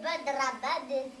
Terima kasih telah menonton!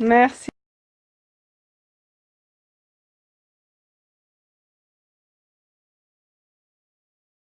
Merci.